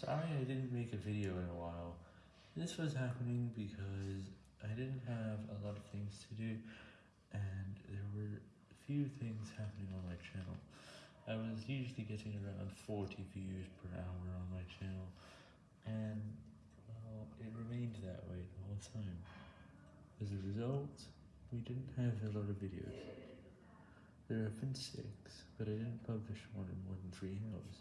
Sorry I didn't make a video in a while. This was happening because I didn't have a lot of things to do, and there were few things happening on my channel. I was usually getting around 40 views per hour on my channel, and, well, it remained that way the whole time. As a result, we didn't have a lot of videos. There have been six, but I didn't publish one in more than three hours.